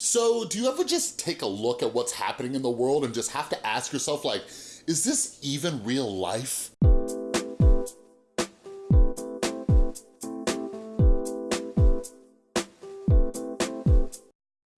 So do you ever just take a look at what's happening in the world and just have to ask yourself like, is this even real life?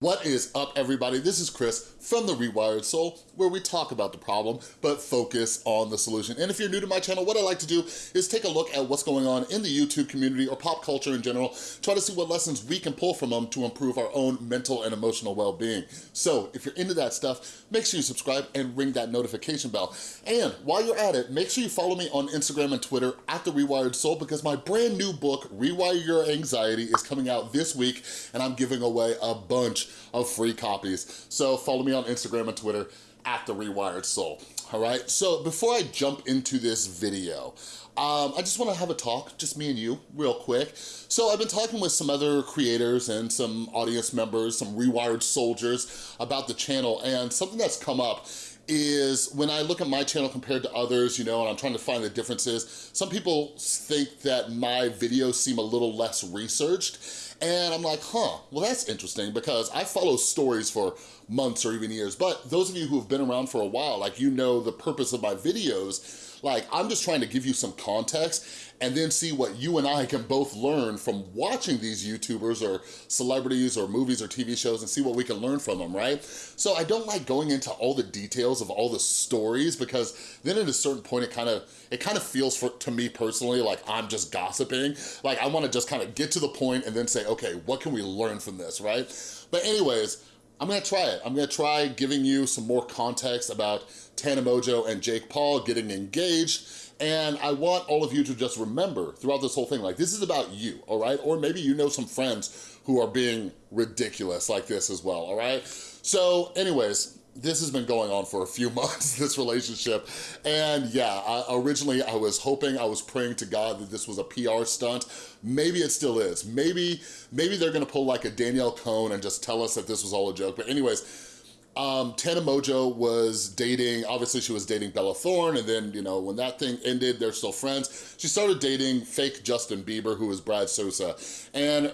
What is up, everybody? This is Chris from The Rewired Soul, where we talk about the problem, but focus on the solution. And if you're new to my channel, what I like to do is take a look at what's going on in the YouTube community or pop culture in general, try to see what lessons we can pull from them to improve our own mental and emotional well-being. So if you're into that stuff, make sure you subscribe and ring that notification bell. And while you're at it, make sure you follow me on Instagram and Twitter at The Rewired Soul because my brand new book, Rewire Your Anxiety, is coming out this week and I'm giving away a bunch of free copies. So follow me on Instagram and Twitter at The Rewired Soul, all right? So before I jump into this video, um, I just wanna have a talk, just me and you, real quick. So I've been talking with some other creators and some audience members, some Rewired soldiers about the channel, and something that's come up is when I look at my channel compared to others, you know, and I'm trying to find the differences, some people think that my videos seem a little less researched, and I'm like, huh, well that's interesting because I follow stories for months or even years, but those of you who have been around for a while, like you know the purpose of my videos, like I'm just trying to give you some context and then see what you and I can both learn from watching these YouTubers or celebrities or movies or TV shows and see what we can learn from them, right? So I don't like going into all the details of all the stories because then at a certain point it kind of it kind of feels for to me personally like I'm just gossiping. Like I wanna just kind of get to the point and then say, okay, what can we learn from this, right? But anyways, I'm gonna try it. I'm gonna try giving you some more context about Tana Mongeau and Jake Paul getting engaged and I want all of you to just remember throughout this whole thing, like this is about you, all right? Or maybe you know some friends who are being ridiculous like this as well, all right? So anyways, this has been going on for a few months, this relationship. And yeah, I, originally I was hoping, I was praying to God that this was a PR stunt. Maybe it still is. Maybe, maybe they're gonna pull like a Danielle Cohn and just tell us that this was all a joke. But anyways, um, Tana Mongeau was dating, obviously she was dating Bella Thorne, and then, you know, when that thing ended, they're still friends. She started dating fake Justin Bieber, who was Brad Sosa. And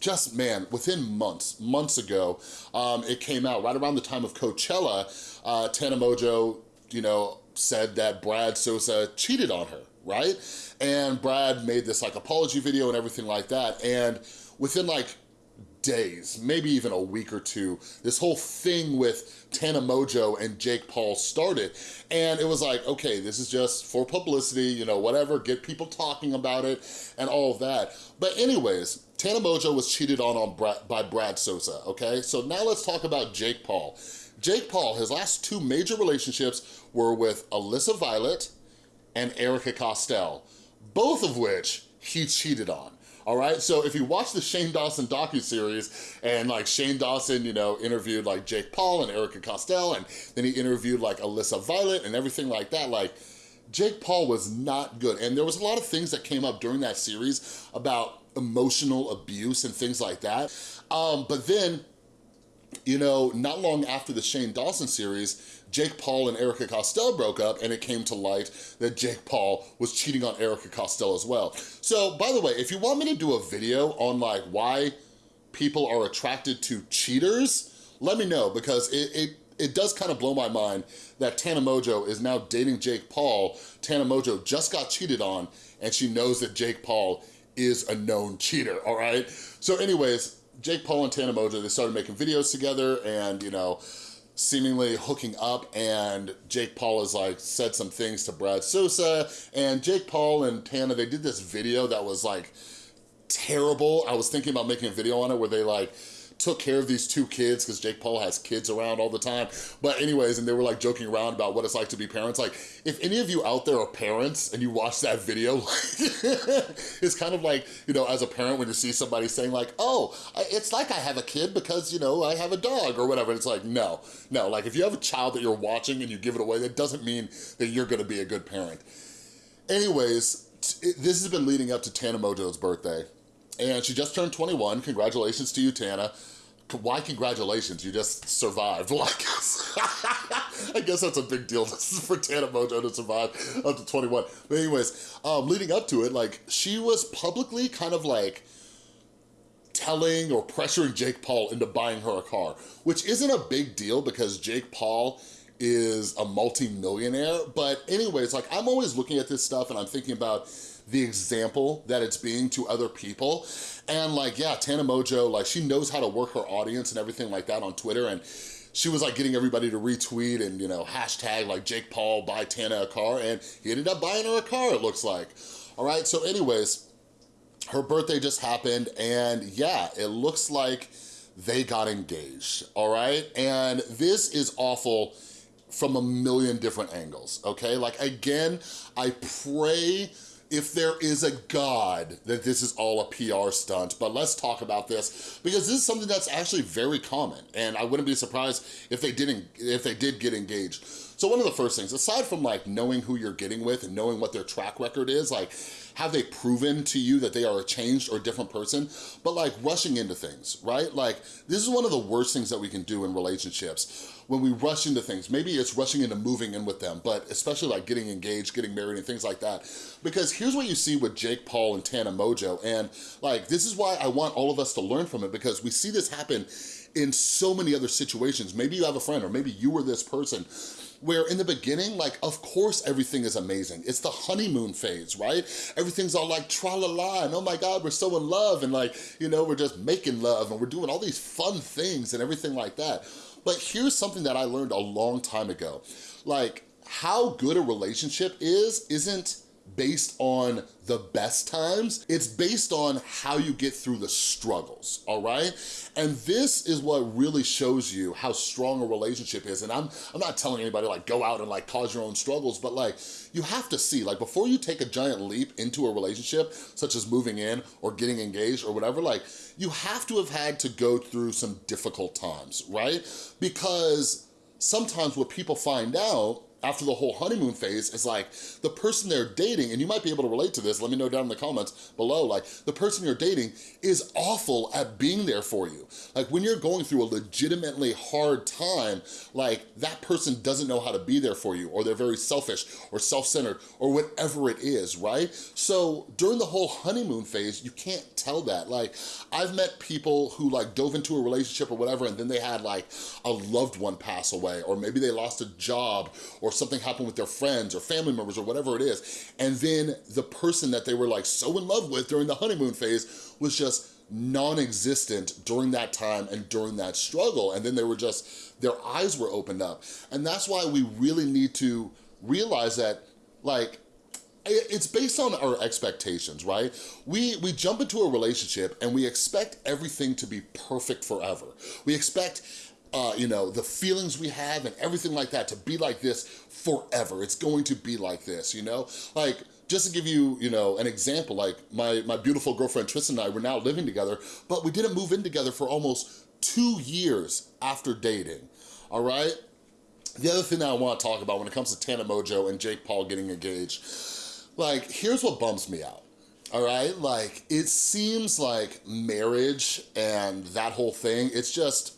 just, man, within months, months ago, um, it came out, right around the time of Coachella, uh, Tana Mongeau, you know, said that Brad Sosa cheated on her, right? And Brad made this like apology video and everything like that. And within like days, maybe even a week or two, this whole thing with Tana Mongeau and Jake Paul started. And it was like, okay, this is just for publicity, you know, whatever, get people talking about it and all of that. But anyways, Tana Mongeau was cheated on, on Brad, by Brad Sosa, okay? So now let's talk about Jake Paul. Jake Paul, his last two major relationships were with Alyssa Violet and Erika Costell, both of which he cheated on all right? So if you watch the Shane Dawson docu-series and like Shane Dawson, you know, interviewed like Jake Paul and Erika Costell and then he interviewed like Alyssa Violet and everything like that, like Jake Paul was not good. And there was a lot of things that came up during that series about emotional abuse and things like that. Um, but then you know, not long after the Shane Dawson series, Jake Paul and Erika Costell broke up and it came to light that Jake Paul was cheating on Erika Costell as well. So, by the way, if you want me to do a video on like why people are attracted to cheaters, let me know because it, it it does kind of blow my mind that Tana Mongeau is now dating Jake Paul. Tana Mongeau just got cheated on and she knows that Jake Paul is a known cheater, all right? So anyways, Jake Paul and Tana Mongeau, they started making videos together and, you know, seemingly hooking up and Jake Paul has like said some things to Brad Sosa and Jake Paul and Tana, they did this video that was like terrible. I was thinking about making a video on it where they like took care of these two kids because Jake Paul has kids around all the time. But anyways, and they were like joking around about what it's like to be parents. Like, if any of you out there are parents and you watch that video, it's kind of like, you know, as a parent when you see somebody saying like, oh, it's like I have a kid because, you know, I have a dog or whatever. It's like, no, no. Like, if you have a child that you're watching and you give it away, that doesn't mean that you're gonna be a good parent. Anyways, this has been leading up to Tana Mongeau's birthday and she just turned 21. Congratulations to you, Tana. Why congratulations? You just survived. Well, I guess, I guess that's a big deal for Tana Mongeau to survive up to 21. But anyways, um, leading up to it, like, she was publicly kind of like, telling or pressuring Jake Paul into buying her a car, which isn't a big deal because Jake Paul is a multi-millionaire. But anyways, like I'm always looking at this stuff and I'm thinking about the example that it's being to other people. And like, yeah, Tana Mongeau, like she knows how to work her audience and everything like that on Twitter. And she was like getting everybody to retweet and, you know, hashtag like Jake Paul buy Tana a car. And he ended up buying her a car, it looks like. All right, so anyways, her birthday just happened and yeah, it looks like they got engaged, all right? And this is awful from a million different angles, okay? Like again, I pray if there is a God that this is all a PR stunt, but let's talk about this because this is something that's actually very common and I wouldn't be surprised if they didn't if they did get engaged. So one of the first things, aside from like knowing who you're getting with and knowing what their track record is, like have they proven to you that they are a changed or different person? But like rushing into things, right? Like this is one of the worst things that we can do in relationships when we rush into things. Maybe it's rushing into moving in with them, but especially like getting engaged, getting married and things like that. Because here's what you see with Jake Paul and Tana Mongeau. And like, this is why I want all of us to learn from it because we see this happen in so many other situations. Maybe you have a friend or maybe you were this person where in the beginning, like, of course everything is amazing. It's the honeymoon phase, right? Everything's all like tra-la-la and oh my God, we're so in love and like, you know, we're just making love and we're doing all these fun things and everything like that. But here's something that I learned a long time ago. Like, how good a relationship is, isn't based on the best times. It's based on how you get through the struggles, all right? And this is what really shows you how strong a relationship is. And I'm, I'm not telling anybody like go out and like cause your own struggles, but like you have to see, like before you take a giant leap into a relationship, such as moving in or getting engaged or whatever, like you have to have had to go through some difficult times, right? Because sometimes what people find out after the whole honeymoon phase is like the person they're dating, and you might be able to relate to this, let me know down in the comments below, like the person you're dating is awful at being there for you. Like when you're going through a legitimately hard time, like that person doesn't know how to be there for you, or they're very selfish or self-centered or whatever it is, right? So during the whole honeymoon phase, you can't tell that. Like I've met people who like dove into a relationship or whatever, and then they had like a loved one pass away, or maybe they lost a job, or or something happened with their friends or family members or whatever it is. And then the person that they were like so in love with during the honeymoon phase was just non-existent during that time and during that struggle. And then they were just, their eyes were opened up. And that's why we really need to realize that like, it's based on our expectations, right? We, we jump into a relationship and we expect everything to be perfect forever. We expect uh, you know, the feelings we have and everything like that to be like this forever. It's going to be like this, you know? Like, just to give you, you know, an example, like my, my beautiful girlfriend Tristan and I were now living together, but we didn't move in together for almost two years after dating, all right? The other thing that I wanna talk about when it comes to Tana Mongeau and Jake Paul getting engaged, like, here's what bums me out all right? Like, it seems like marriage and that whole thing, it's just,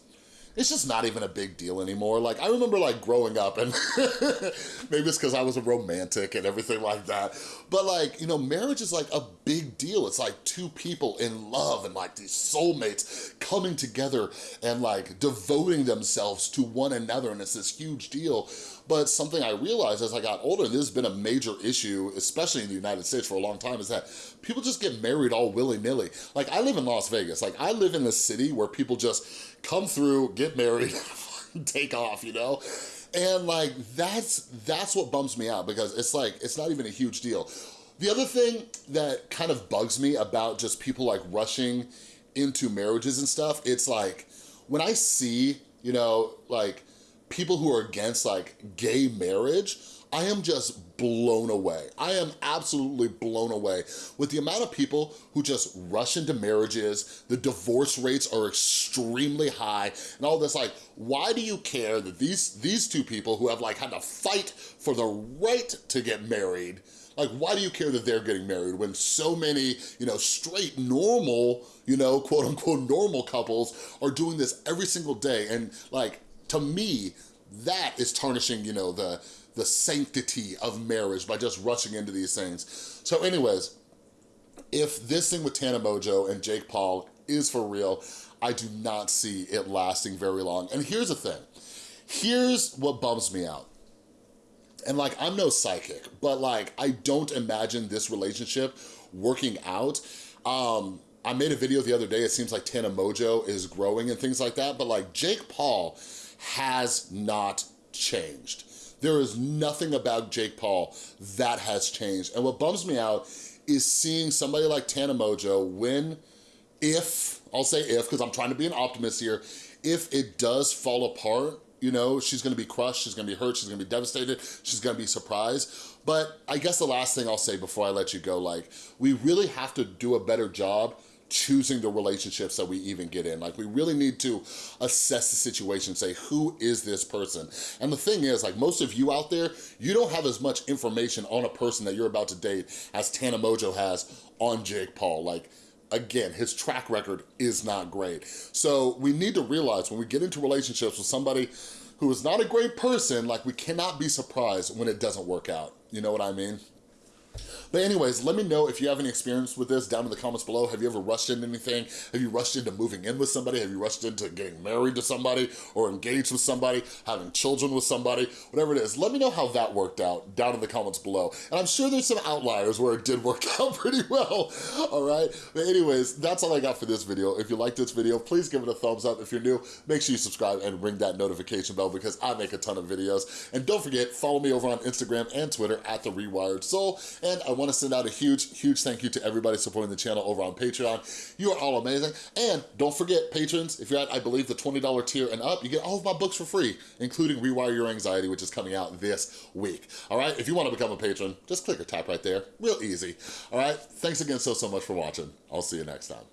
it's just not even a big deal anymore. Like, I remember like growing up and maybe it's because I was a romantic and everything like that. But like, you know, marriage is like a big deal. It's like two people in love and like these soulmates coming together and like devoting themselves to one another. And it's this huge deal. But something I realized as I got older, and this has been a major issue, especially in the United States for a long time, is that people just get married all willy-nilly. Like, I live in Las Vegas. Like, I live in a city where people just come through, get married, take off, you know? And like, that's, that's what bums me out because it's like, it's not even a huge deal. The other thing that kind of bugs me about just people like rushing into marriages and stuff, it's like, when I see, you know, like people who are against like gay marriage, I am just blown away. I am absolutely blown away with the amount of people who just rush into marriages, the divorce rates are extremely high, and all this like, why do you care that these, these two people who have like had to fight for the right to get married, like why do you care that they're getting married when so many, you know, straight normal, you know, quote unquote normal couples are doing this every single day and like to me, that is tarnishing, you know, the, the sanctity of marriage by just rushing into these things. So anyways, if this thing with Tana Mongeau and Jake Paul is for real, I do not see it lasting very long. And here's the thing, here's what bums me out. And like, I'm no psychic, but like, I don't imagine this relationship working out. Um, I made a video the other day, it seems like Tana Mongeau is growing and things like that, but like Jake Paul has not changed. There is nothing about Jake Paul that has changed. And what bums me out is seeing somebody like Tana Mongeau win if, I'll say if, because I'm trying to be an optimist here, if it does fall apart, you know, she's gonna be crushed, she's gonna be hurt, she's gonna be devastated, she's gonna be surprised. But I guess the last thing I'll say before I let you go, like, we really have to do a better job choosing the relationships that we even get in. Like we really need to assess the situation, say, who is this person? And the thing is, like most of you out there, you don't have as much information on a person that you're about to date as Tana Mongeau has on Jake Paul. Like, again, his track record is not great. So we need to realize when we get into relationships with somebody who is not a great person, like we cannot be surprised when it doesn't work out. You know what I mean? But anyways, let me know if you have any experience with this down in the comments below. Have you ever rushed into anything? Have you rushed into moving in with somebody? Have you rushed into getting married to somebody or engaged with somebody, having children with somebody, whatever it is. Let me know how that worked out down in the comments below. And I'm sure there's some outliers where it did work out pretty well, all right? But anyways, that's all I got for this video. If you like this video, please give it a thumbs up. If you're new, make sure you subscribe and ring that notification bell because I make a ton of videos. And don't forget, follow me over on Instagram and Twitter at The Rewired Soul. And I wanna send out a huge, huge thank you to everybody supporting the channel over on Patreon. You are all amazing. And don't forget, patrons, if you're at, I believe, the $20 tier and up, you get all of my books for free, including Rewire Your Anxiety, which is coming out this week. All right, if you wanna become a patron, just click or tap right there, real easy. All right, thanks again so, so much for watching. I'll see you next time.